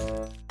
어